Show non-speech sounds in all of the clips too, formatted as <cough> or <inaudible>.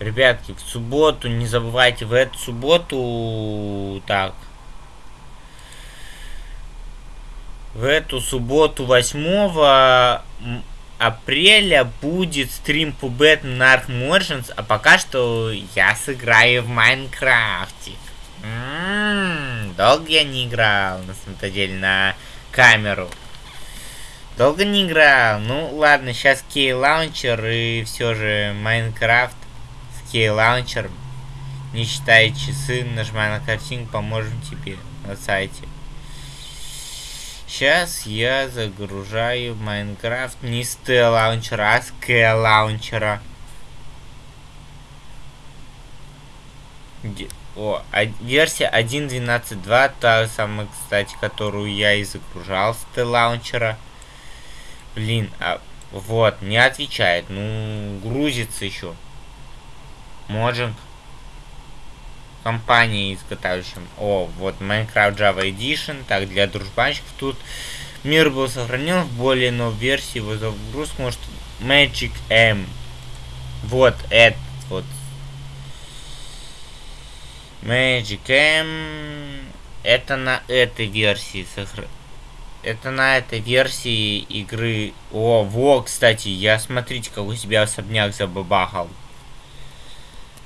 Ребятки, в субботу, не забывайте, в эту субботу... Так. В эту субботу 8 апреля будет стрим по Batman Ark Morgens, а пока что я сыграю в Майнкрафте. М-м, долго я не играл, на самом деле, на камеру. Долго не играл. Ну ладно, сейчас кей лаунчер и все же Майнкрафт лаунчером. Не считая часы, нажимай на картинку, поможем тебе на сайте. Сейчас я загружаю Майнкрафт не с Т-лаунчера, а с К-лаунчера. О, а, версия 1.12.2, та самая, кстати, которую я и загружал с Т-лаунчера. Блин, а вот, не отвечает. Ну, грузится еще. Моджинг. Компания изготавливающая. О, вот Minecraft Java Edition. Так, для дружбанчиков тут мир был сохранен в более новой версии. Его загрузка может Magic M. Вот этот вот. Magic M. Это на этой версии сохранено это на этой версии игры... О, во, кстати, я, смотрите, какой себя особняк забабахал.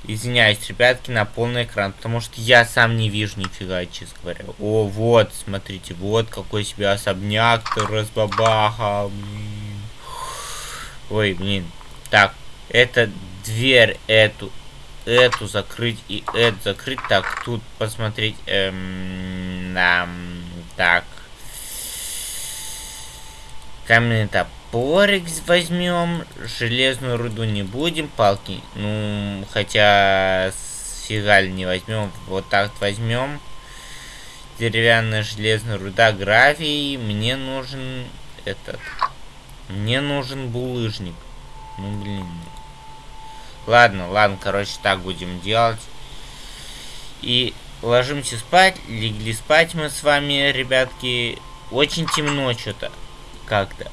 Извиняюсь, ребятки, на полный экран, потому что я сам не вижу нифига, честно говоря. О, вот, смотрите, вот какой себя особняк-то разбабахал. Блин. Ой, блин. Так, это дверь эту, эту закрыть и эту закрыть. Так, тут посмотреть. Эм, эм, так. Каменный топорик возьмем. Железную руду не будем. Палки. Ну, хотя фигаль не возьмем. Вот так возьмем. Деревянная железная руда, гравий. Мне нужен этот. Мне нужен булыжник. Ну, блин. Ладно, ладно, короче, так будем делать. И ложимся спать. Легли спать мы с вами, ребятки. Очень темно что-то как-то.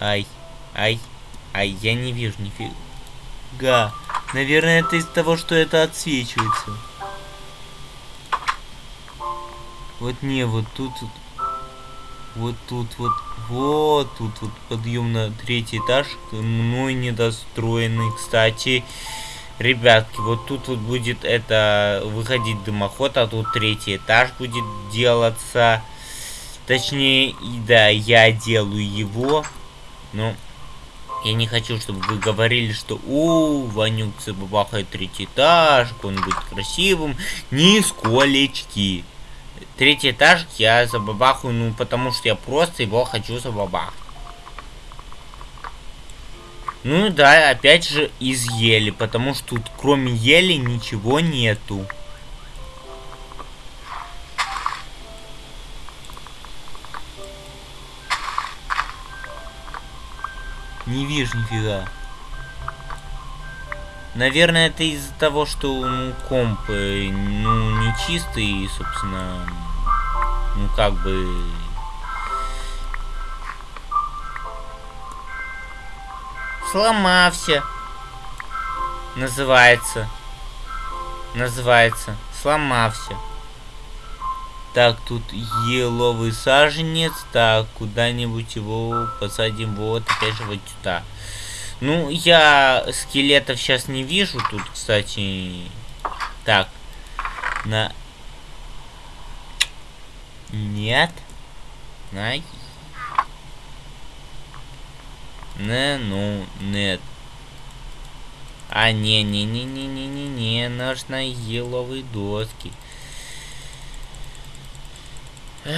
Ай, ай, ай, я не вижу нифига. Наверное, это из того, что это отсвечивается. Вот не, вот тут, вот тут, вот, вот тут, вот подъем на третий этаж, мной недостроенный, кстати. Ребятки, вот тут вот будет это выходить дымоход, а тут третий этаж будет делаться. Точнее, да, я делаю его, но я не хочу, чтобы вы говорили, что у Ванюк забабахает третий этаж, он будет красивым. Нисколечки. Третий этаж я забабахаю, ну, потому что я просто его хочу забабахать. Ну да, опять же из ели, потому что тут кроме ели ничего нету. Не вижу нифига. Наверное, это из-за того, что ну, комп э, ну, не чистый, собственно, ну как бы... Сломався. Называется. Называется. Сломався. Так, тут еловый саженец. Так, куда-нибудь его посадим вот, опять же, вот сюда. Ну, я скелетов сейчас не вижу тут, кстати. Так. На... Нет. Най. Не, ну, нет. А, не-не-не-не-не-не-не, нужно еловые доски. Ну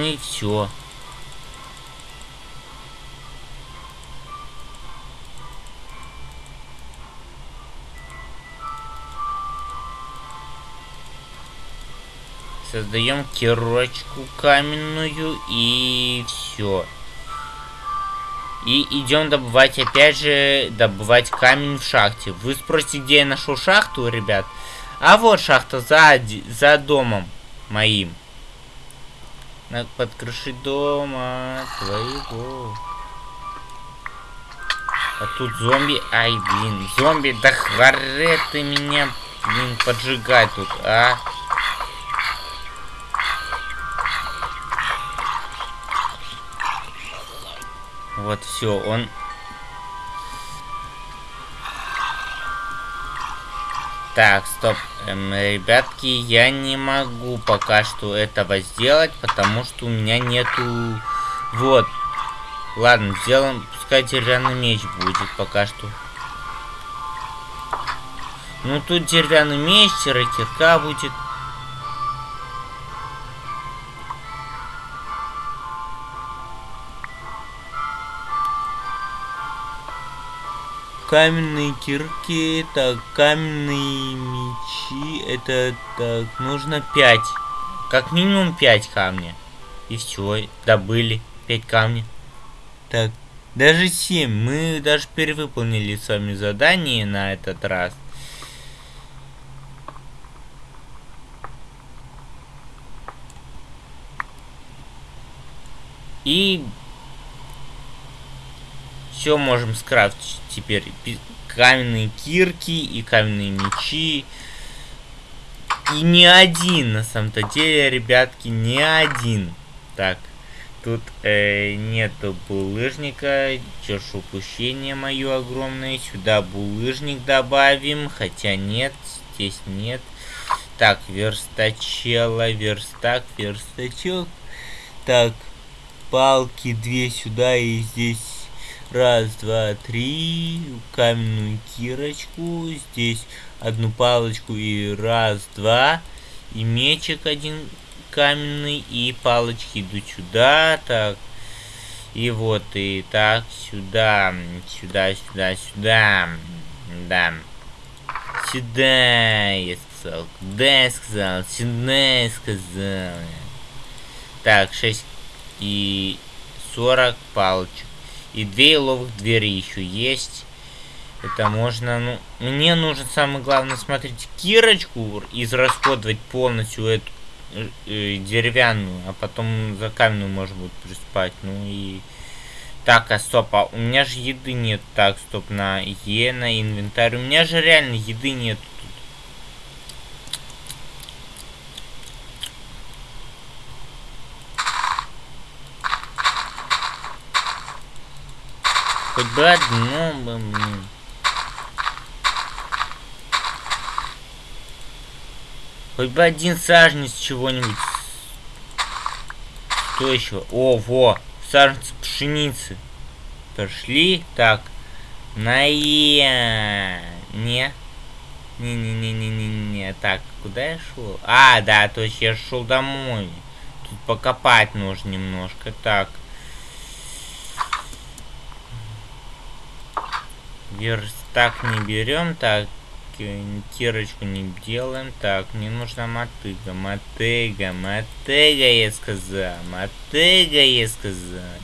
и все. Создаем кирочку каменную и все. И идем добывать, опять же, добывать камень в шахте. Вы спросите, где я нашел шахту, ребят? А вот шахта за, за домом моим. Надо под крышей дома твоего. А тут зомби. Ай, блин, зомби, да харе ты меня, блин, поджигать тут, а? Вот, все, он... Так, стоп. Эм, ребятки, я не могу пока что этого сделать, потому что у меня нету... Вот. Ладно, сделаем, пускай деревянный меч будет пока что. Ну, тут деревянный меч, кирка будет. Каменные кирки, так, каменные мечи, это, так, нужно 5. Как минимум 5 камня. И все, добыли 5 камней. Так, даже 7. Мы даже перевыполнили с вами задание на этот раз. И все можем скрафтить теперь. Каменные кирки и каменные мечи. И не один, на самом-то деле, ребятки, не один. Так, тут э, нету булыжника. Чё ж упущение мое огромное. Сюда булыжник добавим, хотя нет, здесь нет. Так, верстачела, верстак, верстачок. Так, палки две сюда и здесь Раз, два, три. Каменную кирочку. Здесь одну палочку и раз, два. И мечик один каменный. И палочки идут сюда. Так. И вот и так сюда. Сюда, сюда, сюда. Да. Сюда, я сказал. Куда я сказал? Сюда я сказал. Так, 6 и 40 палочек. И две еловых двери еще есть. Это можно, ну... Мне нужно, самое главное, смотреть, кирочку израсходовать полностью эту э, э, деревянную, а потом за каменную можно будет приспать. Ну и... Так, а стоп, а у меня же еды нет. Так, стоп, на Е, на инвентарь. У меня же реально еды нет Одно бы мне. Хоть бы один саженец чего-нибудь. Что еще? О, во! Саженец пшеницы. Пошли. Так. На е. Не. Не-не-не-не-не-не. Так, куда я шел? А, да, то есть я шел домой. Тут покопать нужно немножко. Так. Верстак не берем. Так, кирочку не делаем. Так, мне нужна мотыга. Мотыга, мотыга, я сказал. Мотыга, я сказал.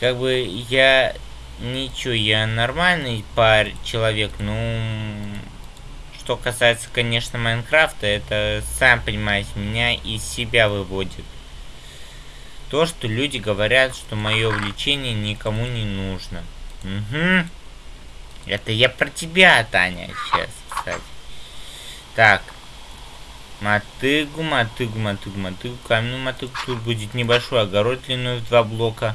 Как бы я... Ничего, я нормальный пар человек, ну... Что касается, конечно, Майнкрафта, это, сам понимаете, меня из себя выводит. То, что люди говорят, что мое увлечение никому не нужно. Угу. Это я про тебя, Таня, сейчас, кстати. Так. Мотыгу, мотыгу, мотыгу, мотыгу, каменную мотыгу. Тут будет небольшой огород длиной в два блока.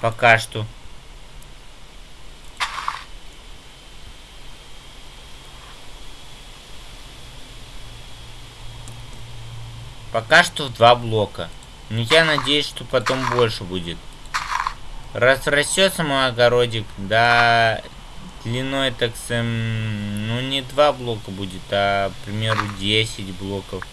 Пока что. Пока что в два блока. Но я надеюсь, что потом больше будет. Разрастется мой огородик, да, длиной, так сэм, ну не два блока будет, а, к примеру, 10 блоков.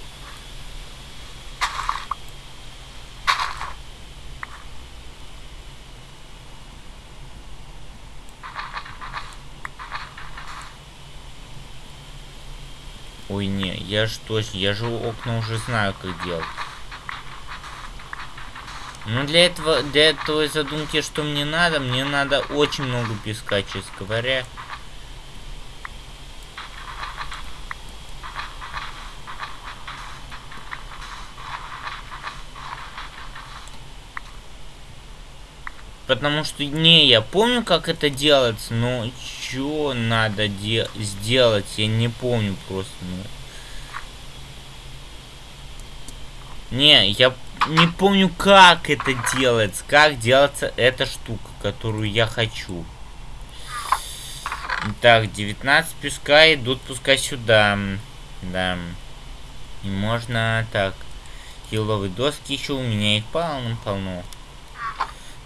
Ой, не, я же точно, я же окна уже знаю, как делать. Ну, для этого, для этого задумки, что мне надо, мне надо очень много песка, честно говоря. Потому что, не, я помню, как это делается, но что надо де сделать, я не помню просто. Ну. Не, я не помню, как это делается, как делается эта штука, которую я хочу. Так, 19 песка идут пускай сюда. Да. И можно так. Еловые доски еще у меня их полно-полно.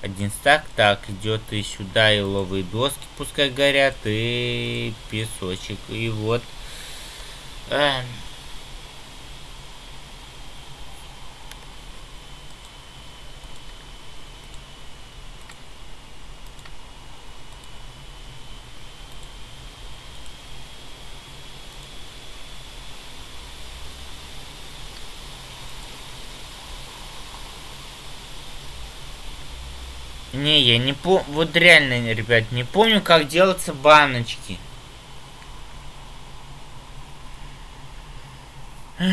Один стак. Так, идет и сюда и ловые доски пускай горят, и песочек. И вот. А, Не, я не помню. Вот реально, ребят, не помню, как делаться баночки. <sighs>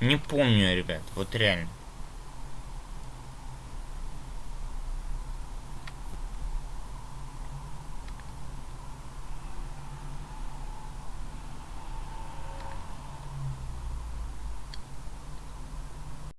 Не помню, ребят, вот реально.